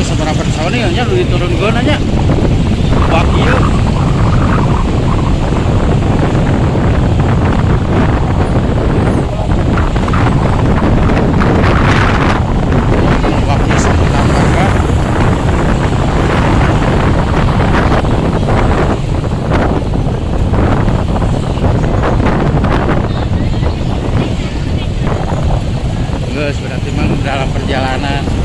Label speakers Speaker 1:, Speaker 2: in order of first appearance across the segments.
Speaker 1: seberapa tahun ya hanya lu turun gue nanya. Wakil iya. iya, berarti memang dalam perjalanan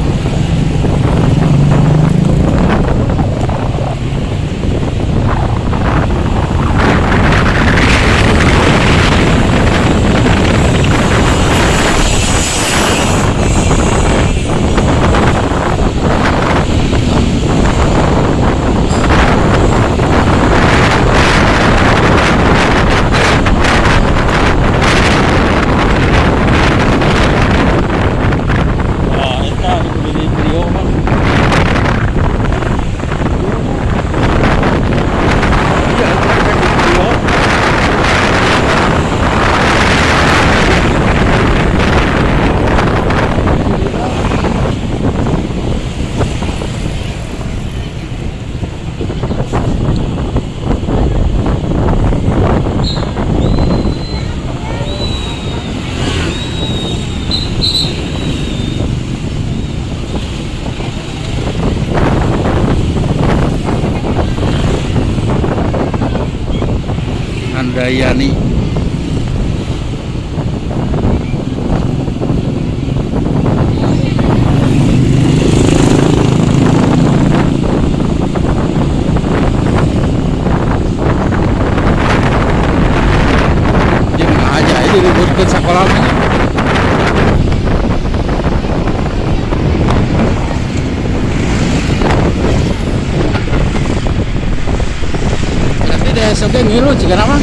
Speaker 1: ngilu jika nama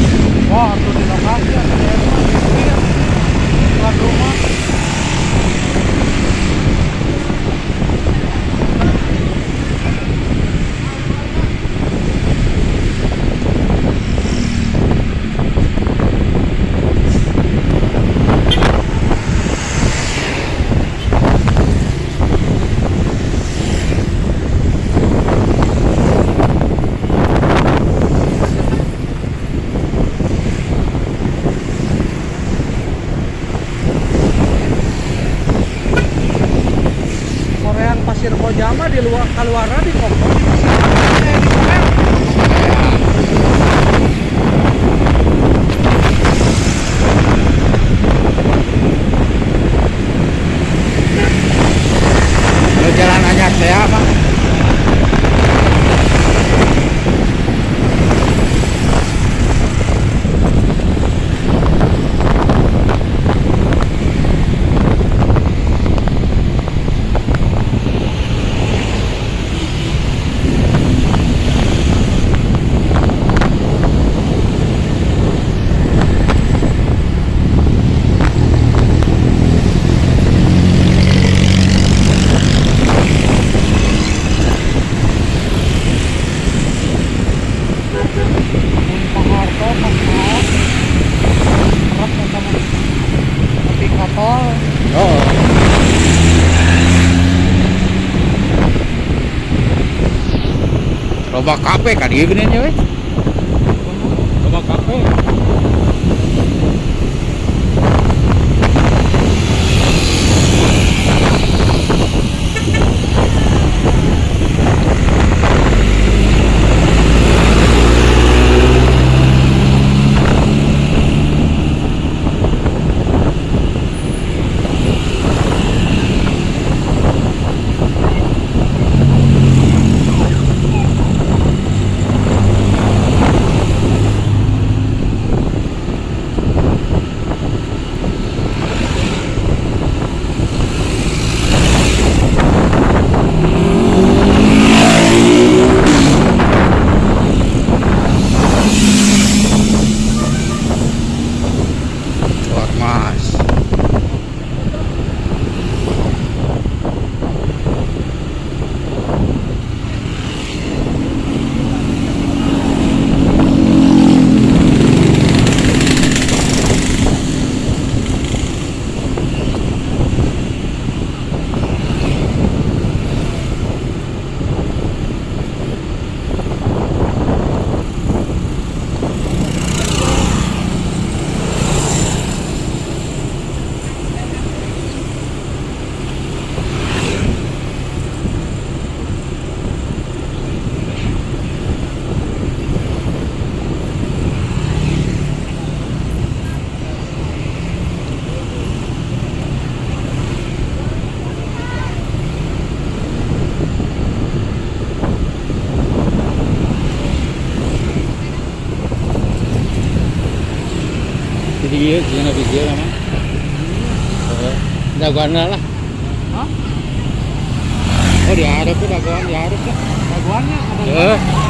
Speaker 2: Wah, tuh di lokasi ada di rumah, di pinggir. Dekat rumah. Korean Pasir Kojama di luar keluarnya di
Speaker 1: Loba kape kan dia gini we. Loba kape. Ormas. Iya, jangan habis dia nama. Daguan lah. Oh diharap tuh daguan diharap lah.
Speaker 2: Daguannya ada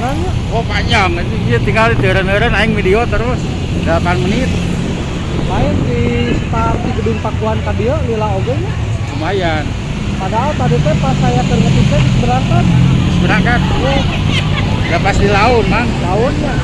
Speaker 2: Panjangnya
Speaker 1: Oh panjang, dia tinggal di teren-teren aing video terus. 8 menit.
Speaker 2: Lain di start di gedung Pakuan tadi ya lila oge nya
Speaker 1: lumayan.
Speaker 2: Padahal tadi teh pas saya ke ngetik teh berangkat
Speaker 1: berangkat udah pas di laut mang.
Speaker 2: Daunnya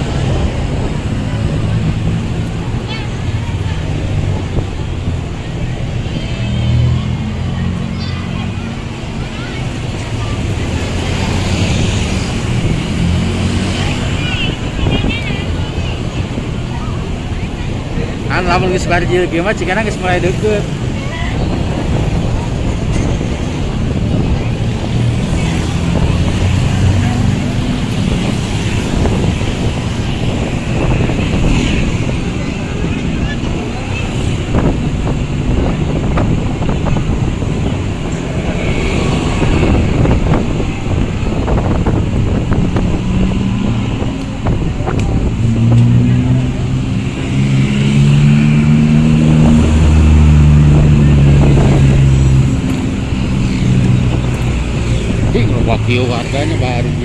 Speaker 1: lamun geus barjil kieu mah cikana geus mulai deukeut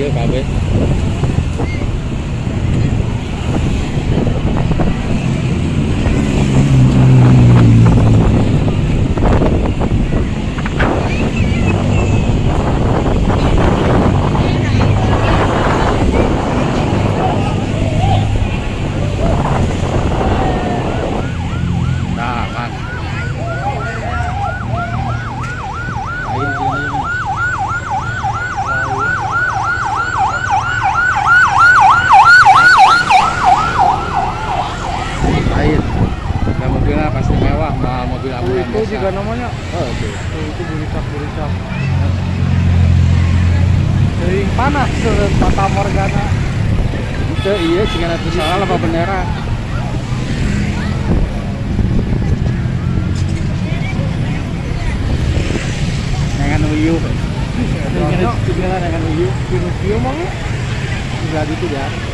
Speaker 2: cà
Speaker 1: phê
Speaker 2: Itu juga namanya
Speaker 1: Oh, oke.
Speaker 2: Tuh, itu buricak Sering panas mata morgana
Speaker 1: Itu iya, jika nanti salah apa bendera. Dengan uyu.
Speaker 2: Soalnya
Speaker 1: Tinggal dengan uyu.
Speaker 2: Pinocchio mah ya.
Speaker 1: Enggak gitu ya.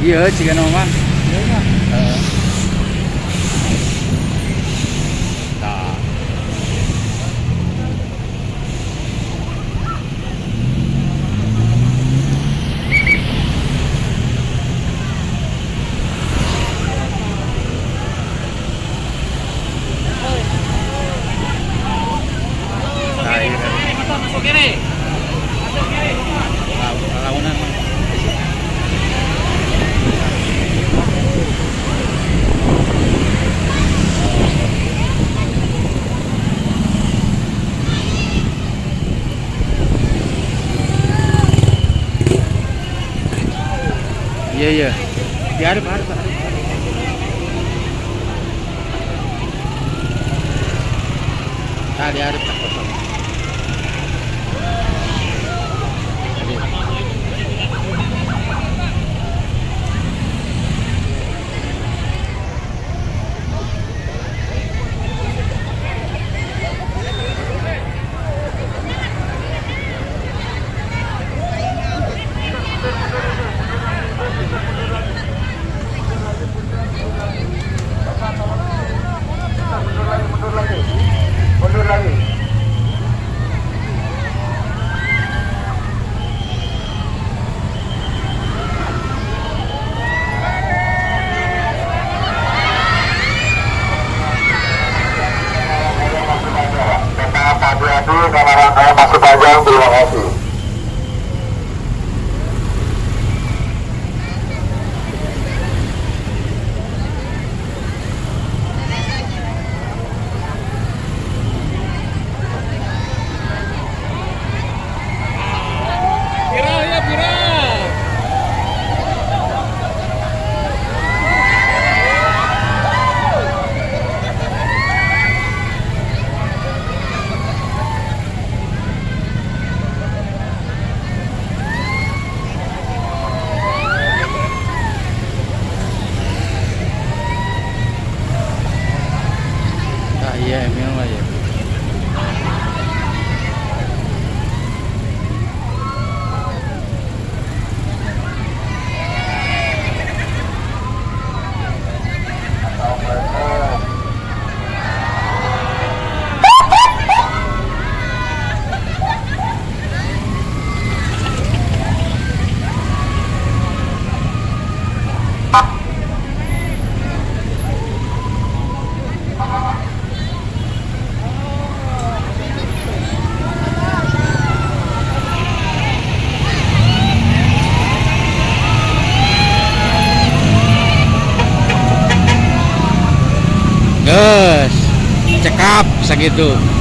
Speaker 1: Iya, jika nomor.
Speaker 2: Iya nya.
Speaker 1: Nah. Nah, iya. Law- Lawanan. Mang. Iya iya. Diarep arep. arep. Cekap segitu